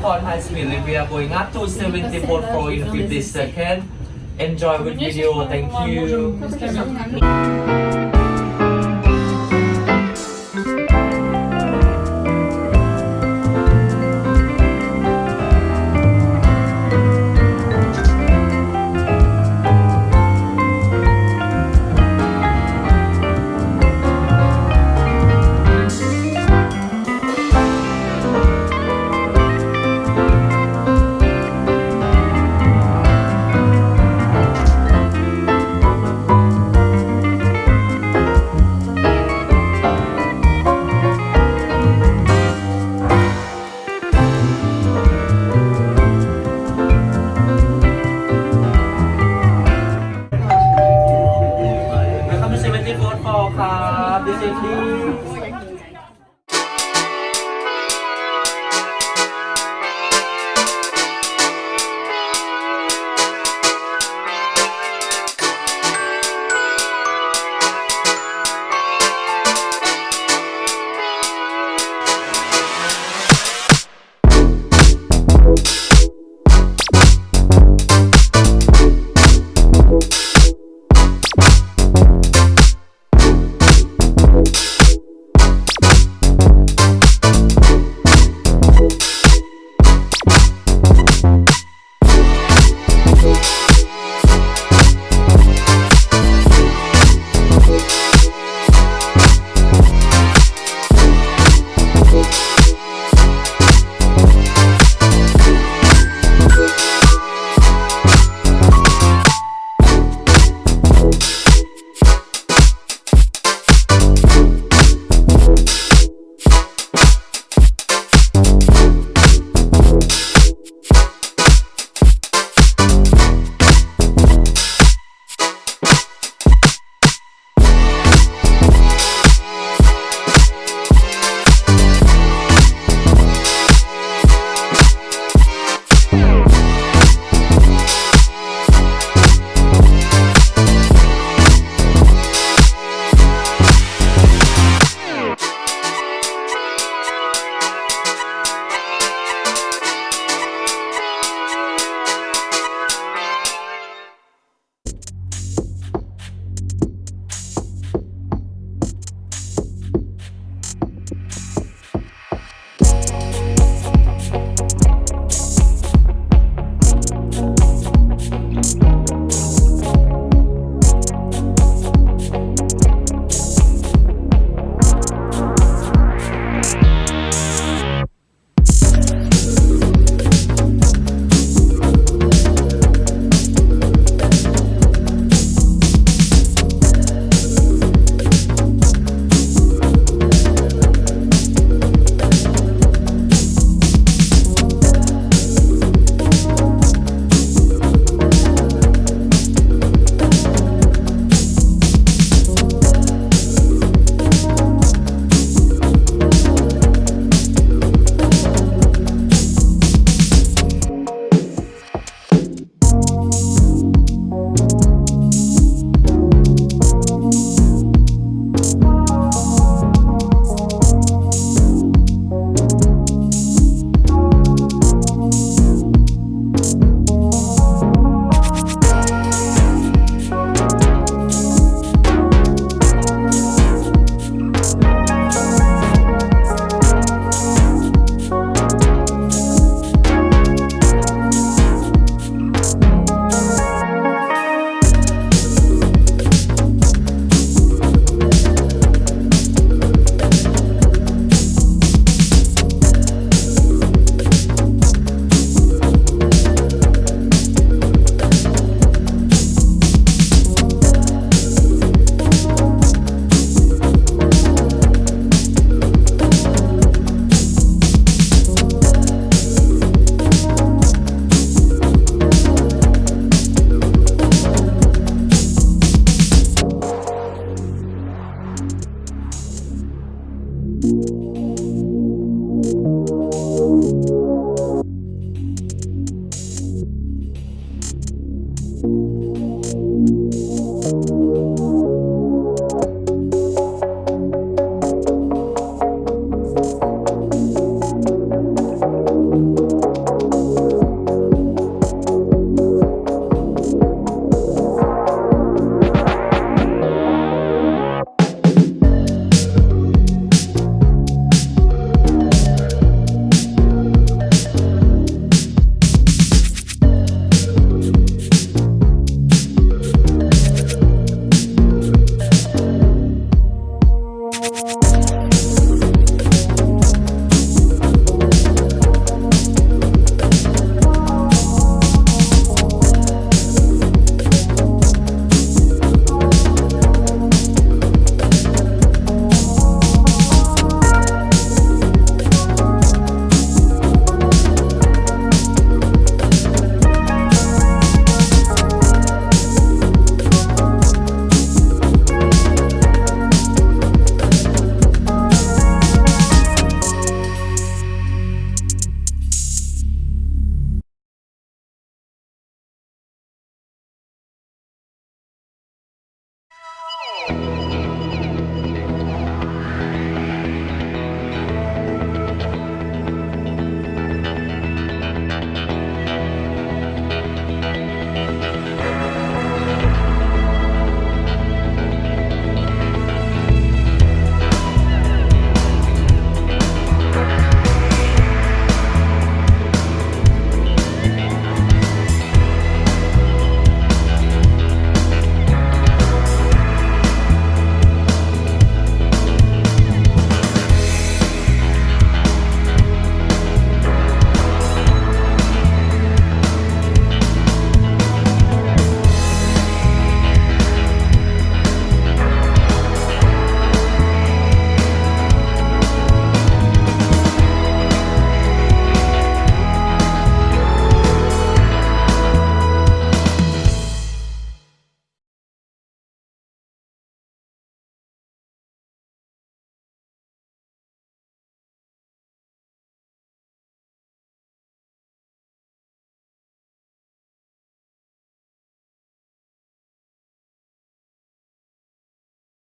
iPhone high speed we are going up to 74 Pro in 50 seconds. Enjoy with video. Thank you. lately.